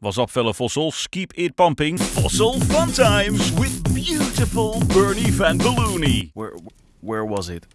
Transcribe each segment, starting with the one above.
What's up, fellow fossils? Keep it pumping. Fossil fun times with beautiful Bernie Van Balloony. Where, where was it?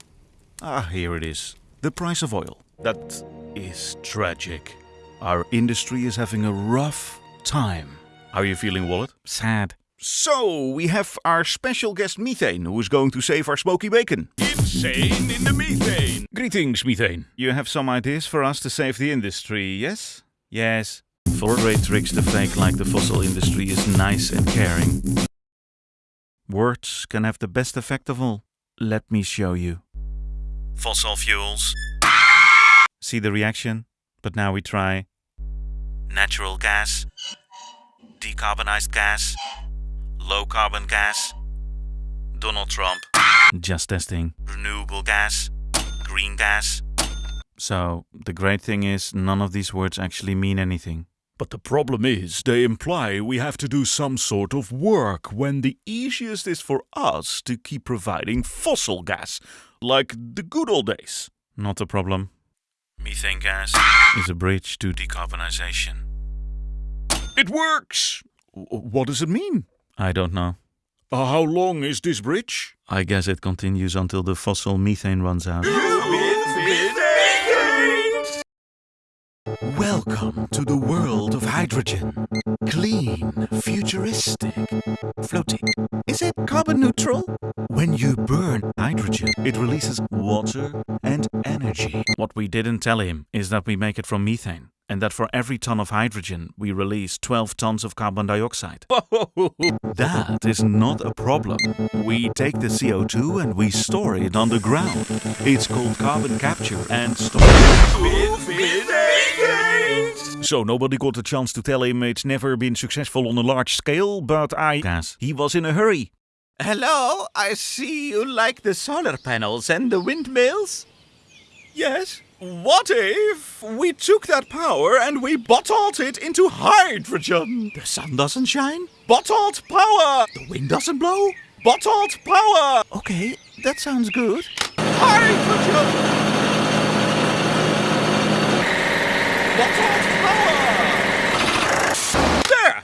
Ah, here it is. The price of oil. That is tragic. Our industry is having a rough time. How are you feeling, Wallet? Sad. So, we have our special guest Methane, who is going to save our smoky bacon. Insane in the methane! Greetings, Methane. You have some ideas for us to save the industry, yes? Yes. For great tricks to fake like the fossil industry is nice and caring. Words can have the best effect of all. Let me show you. Fossil fuels. See the reaction? But now we try natural gas, decarbonized gas, low carbon gas, Donald Trump. Just testing. Renewable gas, green gas. So, the great thing is, none of these words actually mean anything. But the problem is, they imply we have to do some sort of work when the easiest is for us to keep providing fossil gas, like the good old days. Not a problem. Methane gas is a bridge to decarbonization. It works! What does it mean? I don't know. Uh, how long is this bridge? I guess it continues until the fossil methane runs out. Hydrogen. Clean, futuristic, floating. Is it carbon neutral? When you burn hydrogen, it releases water and energy. What we didn't tell him is that we make it from methane, and that for every ton of hydrogen, we release 12 tons of carbon dioxide. That is not a problem. We take the CO2 and we store it underground. It's called carbon capture and storage. So nobody got a chance to tell him it's never been successful on a large scale, but I... Gas. He was in a hurry. Hello, I see you like the solar panels and the windmills. Yes. What if we took that power and we bottled it into hydrogen? The sun doesn't shine, Bottled power! the wind doesn't blow. Bottled power! Okay, that sounds good. Hydrogen! Bottled power! There!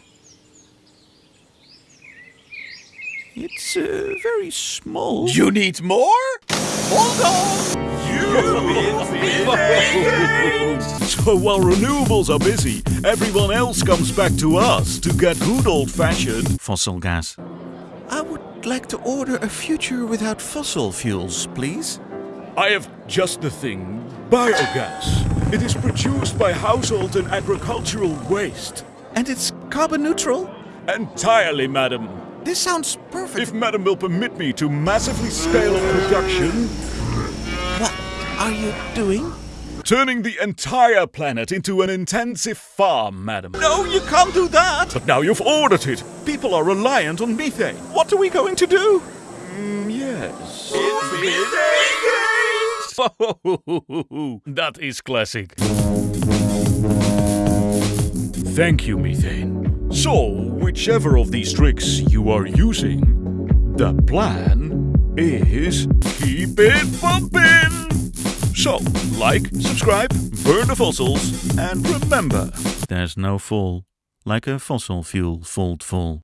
It's uh, very small. You need more? Hold on! So while renewables are busy, everyone else comes back to us to get good old-fashioned Fossil gas. I would like to order a future without fossil fuels, please. I have just the thing biogas. It is produced by household and agricultural waste. And it's carbon neutral. Entirely, madam. This sounds perfect. If madam will permit me to massively scale up production, What are you doing? turning the entire planet into an intensive farm, madam. No, you can't do that. But now you've ordered it. People are reliant on methane. What are we going to do? Mm, yes. that is classic. Thank you, methane. So, whichever of these tricks you are using, the plan is keep it pumping. So, like, subscribe, burn the fossils, and remember. There's no fall like a fossil fuel fault fall.